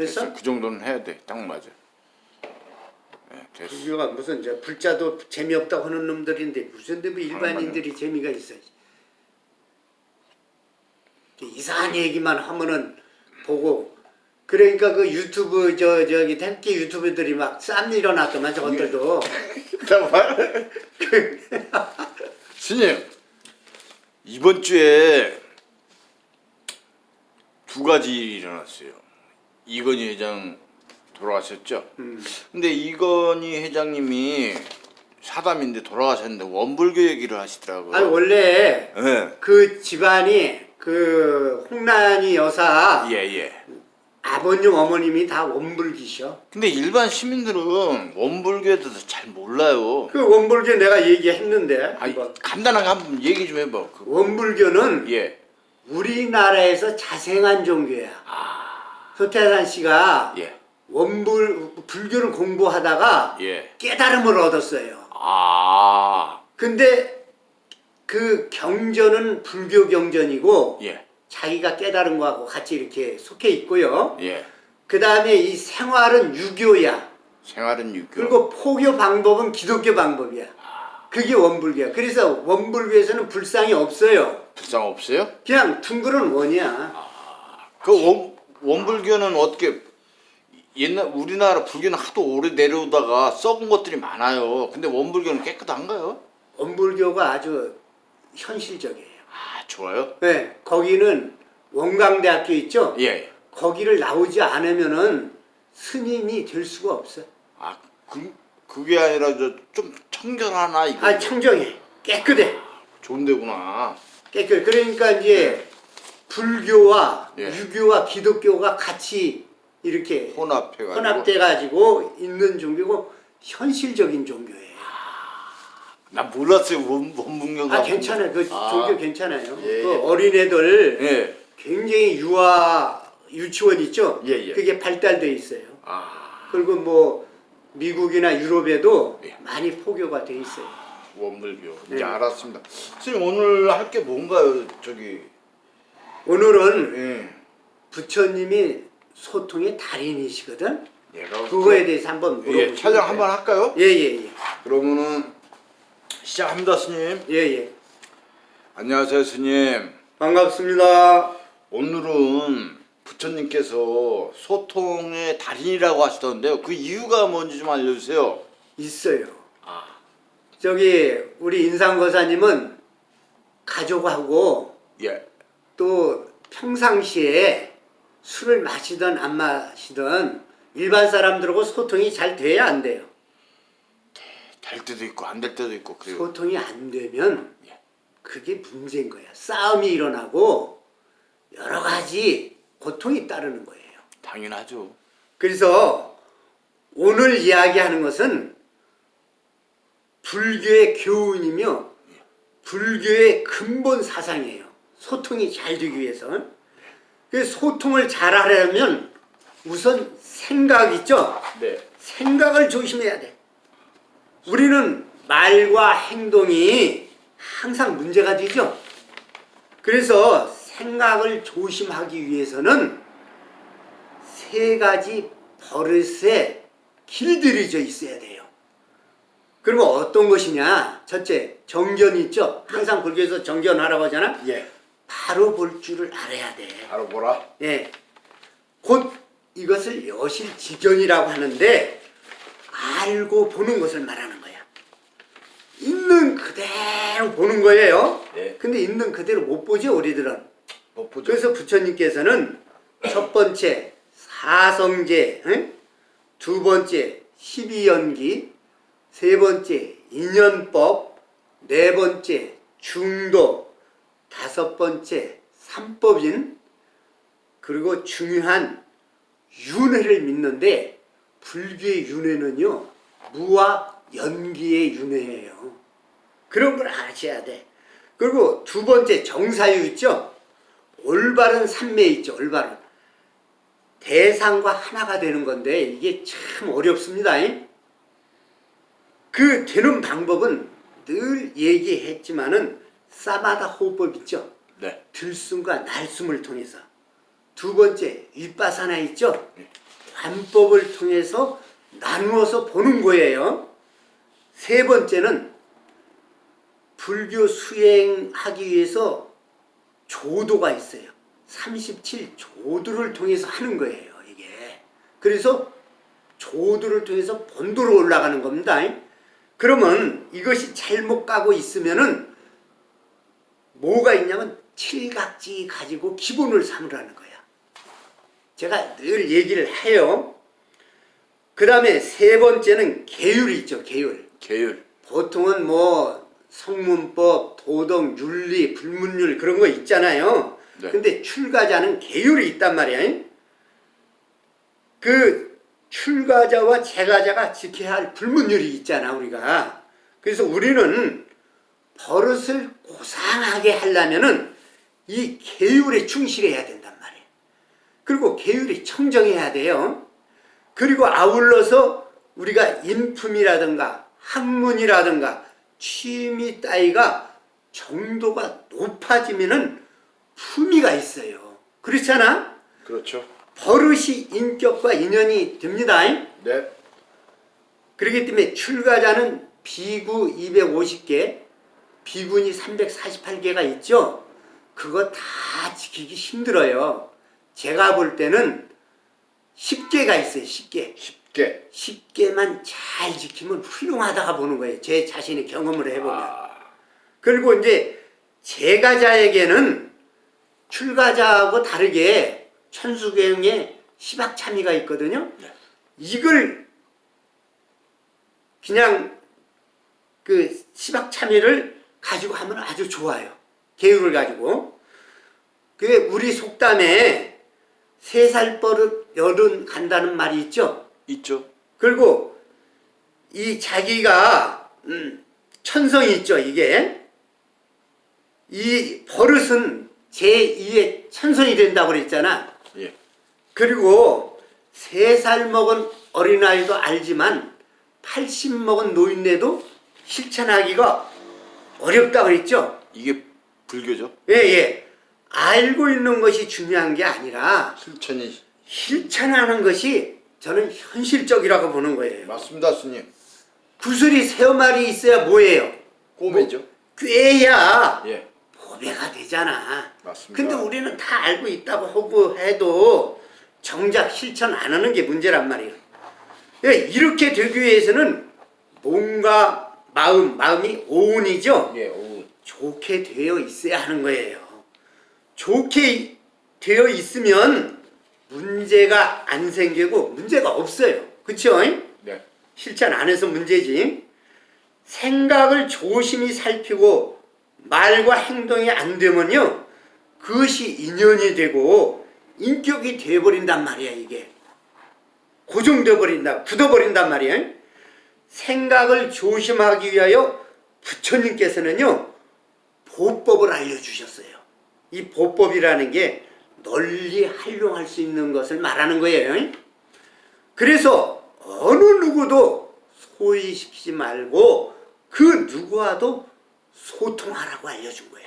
됐어? 됐어? 그 정도는 해야 돼. 딱 맞아. 네, 됐어. 불교가 무슨 저 불자도 재미없다고 하는 놈들인데 무슨 데뭐 일반인들이 재미가 있어. 이상한 얘기만 하면은 보고 그러니까 그 유튜브 저 저기 택기 유튜브들이 막 쌈 일어났더만 저것들도 잠깐만. 스님 이번 주에 두 가지 일어났어요. 이건희 회장 돌아가셨죠? 음. 근데 이건희 회장님이 사담인데 돌아가셨는데 원불교 얘기를 하시더라고요. 아니 원래 예. 그 집안이 그 홍란이 여사 예, 예. 아버님 어머님이 다 원불기셔. 근데 일반 시민들은 원불교에 대해서 잘 몰라요. 그 원불교 내가 얘기했는데 아니. 간단하게 한번 얘기 좀 해봐. 그, 원불교는 예. 우리나라에서 자생한 종교야. 아, 서태산 씨가 예. 원불 불교를 공부하다가 예. 깨달음을 얻었어요. 아, 근데 그 경전은 불교 경전이고 예. 자기가 깨달은 거하고 같이 이렇게 속해 있고요. 예. 그 다음에 이 생활은 유교야. 생활은 유교. 그리고 포교 방법은 기독교 방법이야. 그게 원불교야. 그래서 원불교에서는 불상이 없어요. 불상 없어요? 그냥 둥그런 원이야. 그 원, 원불교는 어떻게 옛날 우리나라 불교는 하도 오래 내려오다가 썩은 것들이 많아요. 근데 원불교는 깨끗한가요? 원불교가 아주 현실적이에요. 아, 좋아요. 네, 거기는 원광대학교 있죠? 예. 거기를 나오지 않으면은 스님이 될 수가 없어. 아, 그 그게 아니라 저좀 청결하나 이거. 아, 청정해. 깨끗해. 좋은 데구나. 깨끗해. 그러니까 이제 불교와 예. 유교와 기독교가 같이 이렇게 혼합해 가지고 혼합돼 가지고 있는 종교고 현실적인 종교예요. 나 몰랐어요. 원, 원불교가. 아 괜찮아요. 그 아. 종교 괜찮아요. 예, 그 예. 어린애들 예. 굉장히 유아 유치원 있죠. 예, 예. 그게 발달돼 있어요. 아, 그리고 뭐 미국이나 유럽에도 예. 많이 포교가 돼 있어요. 원불교. 이제 네. 알았습니다. 선생님 오늘 할 게 뭔가요? 저기 오늘은 예. 부처님이 소통의 달인이시거든. 얘가 그거에 대해서 한번 예, 물어보시면 촬영 한번 할까요? 예예 예 그러면은 시작합니다, 스님. 예예 안녕하세요, 스님. 반갑습니다. 오늘은 부처님께서 소통의 달인이라고 하시던데요. 그 이유가 뭔지 좀 알려주세요. 있어요. 아, 저기 우리 인상거사님은 가족하고 예, 또 평상시에 술을 마시든 안 마시든 일반 사람들하고 소통이 잘 돼야 안 돼요. 될 때도 있고 안 될 때도 있고 그래요. 소통이 안 되면 예. 그게 문제인 거야. 싸움이 일어나고 여러 가지 고통이 따르는 거예요. 당연하죠. 그래서 오늘 이야기하는 것은 불교의 교훈이며 불교의 근본 사상이에요. 소통이 잘 되기 위해서. 그 소통을 잘 하려면 우선 생각 있죠? 네. 생각을 조심해야 돼. 우리는 말과 행동이 항상 문제가 되죠. 그래서 생각을 조심하기 위해서는 세 가지 버릇에 길들여져 있어야 돼요. 그러면 어떤 것이냐? 첫째, 정견 있죠? 항상 불교에서 정견하라고 하잖아? 예. 바로 볼 줄을 알아야 돼. 바로 보라. 예. 곧 이것을 여실지견이라고 하는데 알고 보는 것을 말하는 거야. 있는 그대로 보는 거예요. 예. 근데 있는 그대로 못 보죠, 우리들은. 못 보죠. 그래서 부처님께서는 첫 번째 사성제, 응? 두 번째 십이연기, 세 번째 인연법, 네 번째 중도, 다섯 번째 삼법인, 그리고 중요한 윤회를 믿는데 불교의 윤회는요 무와 연기의 윤회예요. 그런 걸 아셔야 돼. 그리고 두 번째 정사유 있죠? 올바른 삼매 있죠. 올바른 대상과 하나가 되는 건데 이게 참 어렵습니다. 그 되는 방법은 늘 얘기했지만은 사마다 호흡법 있죠. 네. 들숨과 날숨을 통해서 두 번째 윗바사나 있죠. 관법을 통해서 나누어서 보는 거예요. 세 번째는 불교 수행하기 위해서 조도가 있어요. 37조도를 통해서 하는 거예요, 이게. 그래서 조도를 통해서 본도로 올라가는 겁니다. 그러면 이것이 잘못 가고 있으면은 뭐가 있냐면 칠각지 가지고 기본을 삼으라는 거야. 제가 늘 얘기를 해요. 그 다음에 세 번째는 계율이 있죠, 계율. 계율. 보통은 뭐 성문법, 도덕, 윤리, 불문율 그런 거 있잖아요. 네. 근데 출가자는 계율이 있단 말이야. 그 출가자와 재가자가 지켜야 할 불문율이 있잖아, 우리가. 그래서 우리는 버릇을 고상하게 하려면은 이 계율에 충실해야 된단 말이에요. 그리고 계율이 청정해야 돼요. 그리고 아울러서 우리가 인품이라든가 학문이라든가 취미 따위가 정도가 높아지면은 품위가 있어요. 그렇잖아? 그렇죠. 버릇이 인격과 인연이 됩니다. 네. 그렇기 때문에 출가자는 비구 250개, 비군이 348개가 있죠. 그거 다 지키기 힘들어요. 제가 볼 때는 10개가 있어요. 10개. 쉽게. 10개만 잘 지키면 훌륭하다가 보는 거예요. 제 자신의 경험을 해보면. 아, 그리고 이제 재가자에게는 출가자하고 다르게 천수경에 시박참의가 있거든요. 네. 이걸 그냥 그 시박참의를 가지고 하면 아주 좋아요. 계율을 가지고. 그게 우리 속담에 세 살 버릇 열은 간다는 말이 있죠. 있죠. 그리고 이 자기가 음, 천성이 있죠 이게 이 버릇은 제2의 천성이 된다고 그랬잖아 예. 그리고 세 살 먹은 어린아이도 알지만 80 먹은 노인네도 실천하기가 어렵다고 그랬죠 이게 불교죠. 예 예 알고 있는 것이 중요한 게 아니라 실천이 실천하는 것이 저는 현실적이라고 보는 거예요 맞습니다, 스님. 구슬이 세 마리 있어야 뭐예요? 꼬매죠. 꿰야 예. 보배가 되잖아. 맞습니다. 근데 우리는 다 알고 있다고 하고 해도 정작 실천 안 하는 게 문제란 말이에요. 예, 이렇게 되기 위해서는 몸과 마음, 마음이 오운이죠. 예, 오. 좋게 되어 있어야 하는 거예요. 좋게 되어 있으면 문제가 안 생기고 문제가 없어요. 그쵸? 네. 실천 안 해서 문제지. 생각을 조심히 살피고 말과 행동이 안 되면요. 그것이 인연이 되고 인격이 되어버린단 말이야 이게. 고정되어 버린다. 굳어버린단 말이야. 생각을 조심하기 위하여 부처님께서는요. 보법을 알려주셨어요. 이 보법이라는 게 널리 활용할 수 있는 것을 말하는 거예요. 그래서 어느 누구도 소위시키지 말고 그 누구와도 소통하라고 알려준 거야.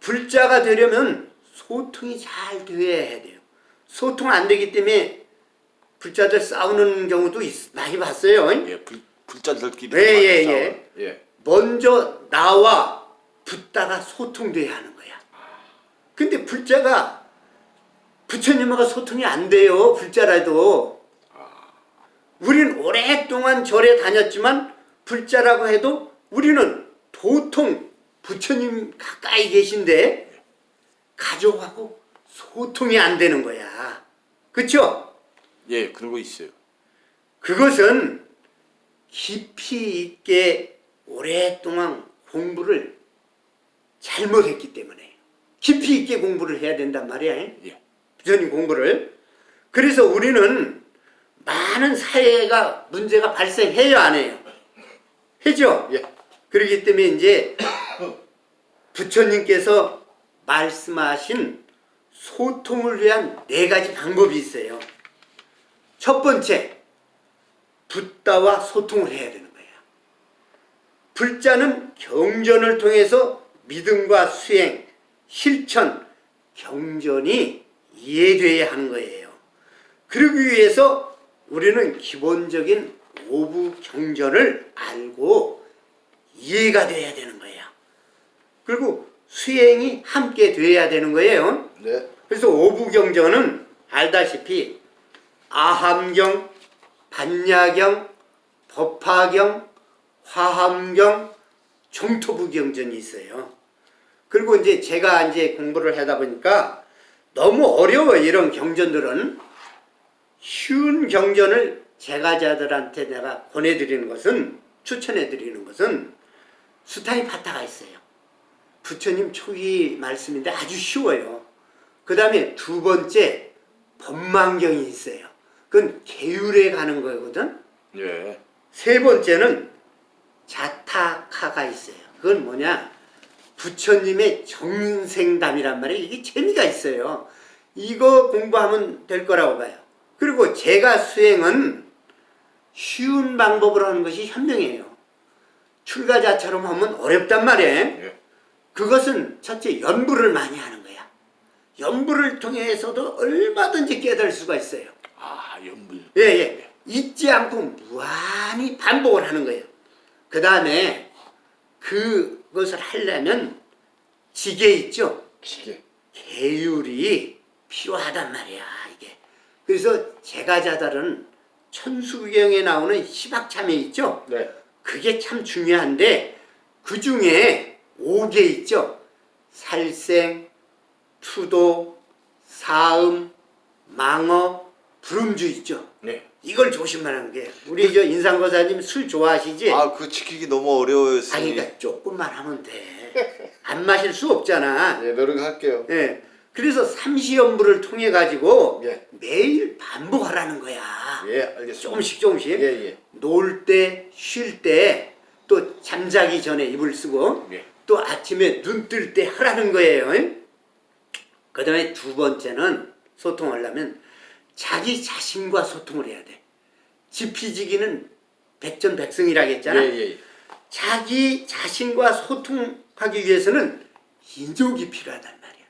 불자가 되려면 소통이 잘 되어야 돼요. 소통 안 되기 때문에 불자들 싸우는 경우도 있- 많이 봤어요. 예, 불, 불자들끼리. 예, 예, 싸워. 예. 예. 먼저 나와 붙다가 소통돼야 하는 거야. 근데 불자가 부처님하고 소통이 안 돼요. 불자라도. 우린 오랫동안 절에 다녔지만 불자라고 해도 우리는 도통 부처님 가까이 계신데 가족하고 소통이 안 되는 거야. 그쵸? 예, 그런 거 있어요. 그것은 깊이 있게 오랫동안 공부를 잘못했기 때문에 깊이 있게 공부를 해야 된단 말이야. 예. 부처님 공부를. 그래서 우리는 많은 사회가 문제가 발생해요, 안 해요? 해죠? 예. 그렇기 때문에 이제 부처님께서 말씀하신 소통을 위한 네 가지 방법이 있어요. 첫 번째, 붓다와 소통을 해야 되는 거예요. 불자는 경전을 통해서 믿음과 수행, 실천, 경전이 이해돼야 하는 거예요. 그러기 위해서 우리는 기본적인 오부 경전을 알고 이해가 돼야 되는 거야. 그리고 수행이 함께 돼야 되는 거예요. 네. 그래서 오부 경전은 알다시피 아함경, 반야경, 법화경, 화함경, 정토부경전이 있어요. 그리고 이제 제가 이제 공부를 하다 보니까 너무 어려워 이런 경전들은 쉬운 경전을 제가자들한테 내가 권해드리는 것은 추천해드리는 것은 수타이 파타가 있어요. 부처님 초기 말씀인데 아주 쉬워요. 그 다음에 두 번째 법망경이 있어요. 그건 계율에 가는 거거든. 예. 세 번째는 자타카가 있어요. 그건 뭐냐? 부처님의 정생담이란 말이에요. 이게 재미가 있어요. 이거 공부하면 될 거라고 봐요. 그리고 제가 수행은 쉬운 방법으로 하는 것이 현명해요. 출가자처럼 하면 어렵단 말이에요. 예. 그것은 첫째 연부를 많이 하는 거야. 연부를 통해서도 얼마든지 깨달을 수가 있어요. 아, 연불. 예, 예. 잊지 않고 무한히 반복을 하는 거예요. 그 다음에 그것을 하려면 지게 있죠? 기계. 계율이 필요하단 말이야, 이게. 그래서 제가자들은 천수경에 나오는 시박참회 있죠? 네. 그게 참 중요한데 그 중에 5개 있죠. 살생, 투도, 사음, 망어, 불음주 있죠. 네. 이걸 조심하는 게 우리 저 인상거사님 술 좋아하시지? 아, 그 지키기 너무 어려워요, 아, 스님. 그러니까 조금만 하면 돼. 안 마실 수 없잖아. 예, 노력할게요. 예. 그래서 삼시연부를 통해 가지고 예. 매일 반복하라는 거야. 예, 알겠습니다. 조금씩 조금씩. 예, 예. 놀 때, 쉴 때, 또 잠자기 전에 이불 쓰고, 예. 또 아침에 눈 뜰 때 하라는 거예요. 그 다음에 두 번째는 소통하려면 자기 자신과 소통을 해야 돼. 지피지기는 백전백승이라고 했잖아. 예, 예. 자기 자신과 소통하기 위해서는 인욕이 필요하단 말이야.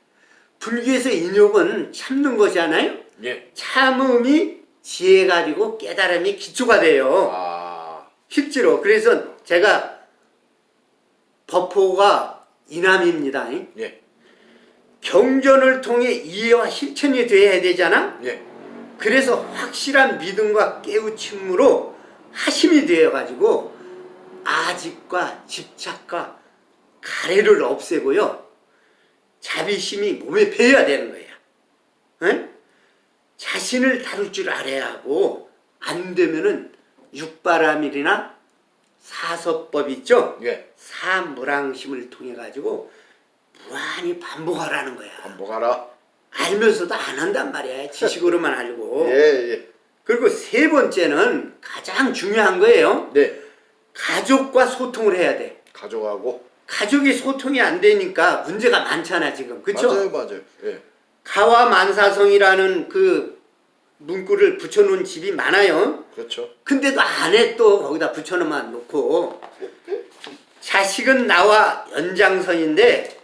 불교에서 인욕은 참는 것이잖아요. 예. 참음이 지혜 가지고 깨달음이 기초가 돼요. 아, 실제로 그래서 제가 법호가 이남입니다. 예. 경전을 통해 이해와 실천이 돼야 되잖아. 예. 그래서 확실한 믿음과 깨우침으로 하심이 되어 가지고 아집과 집착과 가래를 없애고요. 자비심이 몸에 배어야 되는 거야. 응? 자신을 다룰 줄 알아야 하고 안 되면은 육바라밀이나 사서법 있죠? 예. 사무랑심을 통해 가지고 무한히 반복하라는 거야. 반복하라. 알면서도 안 한단 말이야. 지식으로만 알고. 예, 예. 그리고 세 번째는 가장 중요한 거예요. 네. 가족과 소통을 해야 돼. 가져가고. 가족이 소통이 안 되니까 문제가 많잖아 지금. 그렇죠? 맞아요, 맞아요. 예. 가와 만사성이라는 그 문구를 붙여놓은 집이 많아요. 그렇죠. 근데도 안에 또 거기다 붙여놓만 놓고 자식은 나와 연장선인데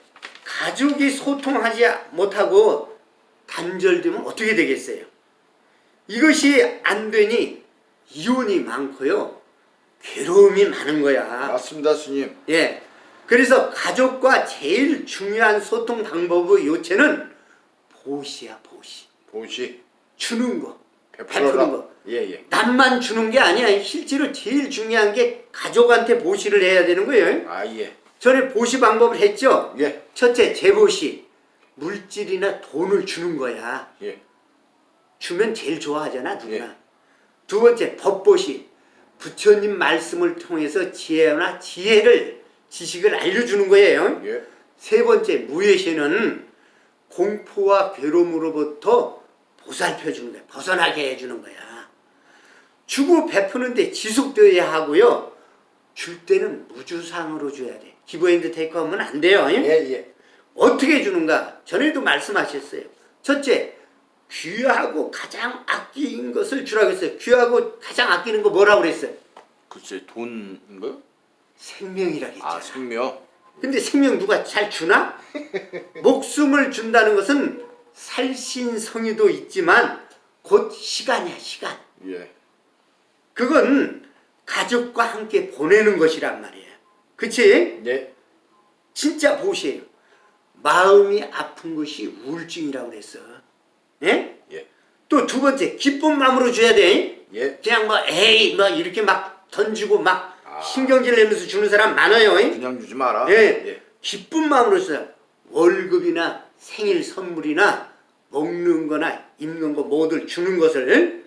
가족이 소통하지 못하고 단절되면 어떻게 되겠어요? 이것이 안 되니 이혼이 많고요. 괴로움이 많은 거야. 맞습니다, 스님. 예. 그래서 가족과 제일 중요한 소통 방법의 요체는 보시야, 보시. 보시. 주는 거. 베푸는 거. 예, 예. 남만 주는 게 아니야. 실제로 제일 중요한 게 가족한테 보시를 해야 되는 거예요. 아, 예. 전에 보시 방법을 했죠. 예. 첫째, 재보시. 물질이나 돈을 주는 거야. 예. 주면 제일 좋아하잖아, 누구나. 예. 두 번째, 법보시. 부처님 말씀을 통해서 지혜나 지혜를, 지식을 알려주는 거예요. 예. 세 번째, 무예시는 공포와 괴로움으로부터 보살펴 주는 거야. 벗어나게 해주는 거야. 주고 베푸는데 지속되어야 하고요. 줄 때는 무주상으로 줘야 돼. 기브앤드 테이크하면 안 돼요. 예, 예. 어떻게 주는가? 전에도 말씀하셨어요. 첫째, 귀하고 가장 아낀 것을 주라고 했어요. 귀하고 가장 아끼는 거 뭐라고 그랬어요? 글쎄, 돈인가요? 생명이라고 했잖아. 아, 생명. 근데 생명 누가 잘 주나? 목숨을 준다는 것은 살신성의도 있지만 곧 시간이야 시간. 예. 그건 가족과 함께 보내는 것이란 말이에요. 그치? 예. 진짜 보세요. 마음이 아픈 것이 우울증이라고 그랬어. 예? 예. 또 두 번째, 기쁜 마음으로 줘야 돼. 예. 그냥 뭐, 에이, 뭐, 이렇게 막 던지고 막 아. 신경질 내면서 주는 사람 많아요. 그냥 주지 마라. 예. 기쁜 마음으로 써요. 월급이나 생일 선물이나 먹는 거나 입는 거 뭐들 주는 것을.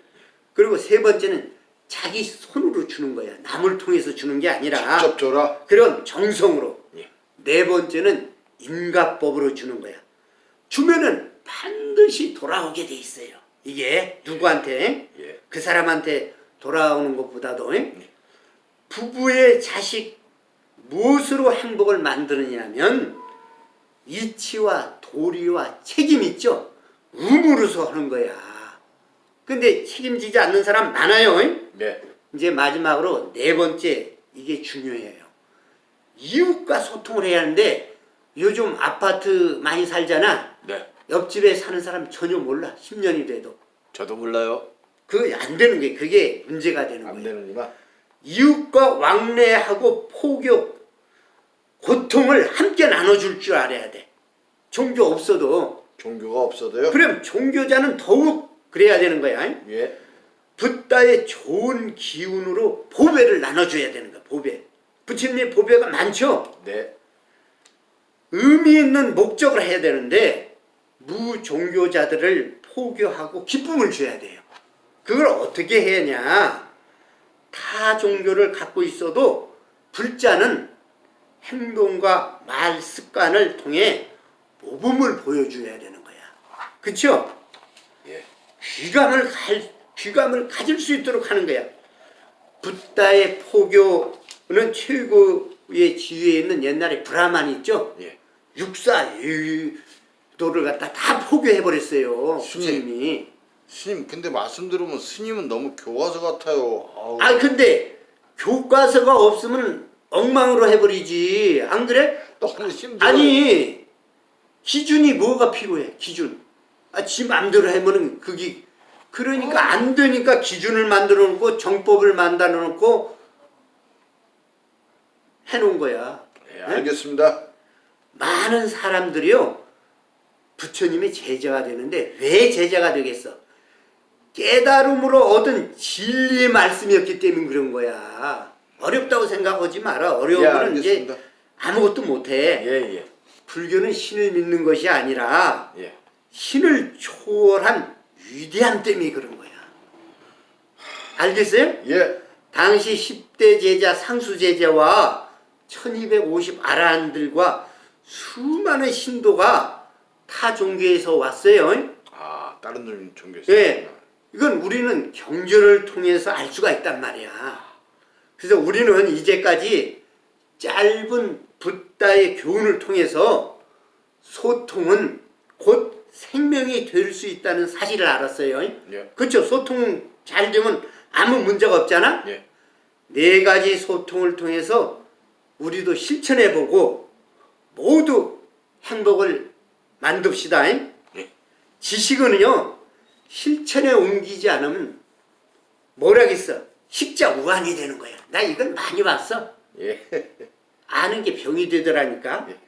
그리고 세 번째는 자기 손으로 주는 거야. 남을 통해서 주는 게 아니라. 직접 줘라. 그런 정성으로. 예. 네 번째는 인가법으로 주는 거야. 주면은 반드시 돌아오게 돼 있어요. 이게 누구한테? 예. 그 사람한테 돌아오는 것보다도 부부의 자식 무엇으로 행복을 만드느냐면 이치와 도리와 책임 있죠. 의무로서 하는 거야. 근데 책임지지 않는 사람 많아요. 예. 이제 마지막으로 네 번째 이게 중요해요. 이웃과 소통을 해야 하는데 요즘 아파트 많이 살잖아. 네. 옆집에 사는 사람 전혀 몰라. 10년이 돼도. 저도 몰라요. 그게 안 되는 게 그게 문제가 되는 안 거예요. 되는구나. 이웃과 왕래하고 포교, 고통을 함께 나눠줄 줄 알아야 돼. 종교 없어도. 종교가 없어도요. 그럼 종교자는 더욱 그래야 되는 거야. 예. 붓다의 좋은 기운으로 보배를 나눠줘야 되는 거야. 보배. 부처님의 보배가 많죠. 네. 의미 있는 목적을 해야 되는데 무종교자들을 포교하고 기쁨을 줘야 돼요. 그걸 어떻게 해야냐? 타 종교를 갖고 있어도 불자는 행동과 말 습관을 통해 모범을 보여줘야 되는 거야. 그쵸? 예. 귀감을 갈, 귀감을 가질 수 있도록 하는 거야. 붓다의 포교는 최고의 지위에 있는 옛날에 브라만 있죠? 예. 육사 유도를 갖다 다 포교해 버렸어요. 스님. 스님이. 스님, 근데 말씀 들으면 스님은 너무 교과서 같아요. 아우. 아 근데 교과서가 없으면 엉망으로 해버리지. 안 그래? 너무 힘들어. 아니 기준이 뭐가 필요해? 기준. 아, 지 맘대로 하면은 그게 그러니까 안 되니까 기준을 만들어 놓고 정법을 만들어 놓고 해놓은 거야. 예, 알겠습니다. 많은 사람들이요 부처님의 제자가 되는데 왜 제자가 되겠어? 깨달음으로 얻은 진리의 말씀이었기 때문에 그런 거야. 어렵다고 생각하지 마라. 예, 어려우면 이제 알겠습니다. 아무것도 못해. 예, 예. 불교는 신을 믿는 것이 아니라 예. 신을 초월한 위대함 때문에 그런 거야. 알겠어요? 예. 당시 10대 제자 상수 제자와 1250 아라한들과 수많은 신도가 타 종교에서 왔어요. 아, 다른 종교에서. 예. 이건 우리는 경전을 통해서 알 수가 있단 말이야. 그래서 우리는 이제까지 짧은 붓다의 교훈을 통해서 소통은 곧 생명이 될 수 있다는 사실을 알았어요. 예. 그렇죠. 소통 잘 되면 아무 문제가 없잖아. 예. 네 가지 소통을 통해서 우리도 실천해보고 모두 행복을 만듭시다. 예. 지식은요 실천에 옮기지 않으면 뭐라겠어 식자 우한이 되는 거야. 나 이건 많이 봤어. 예. 아는 게 병이 되더라니까. 예.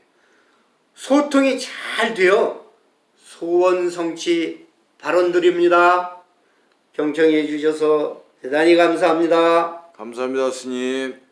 소통이 잘 되어 소원 성취 발언 드립니다. 경청해 주셔서 대단히 감사합니다. 감사합니다, 스님.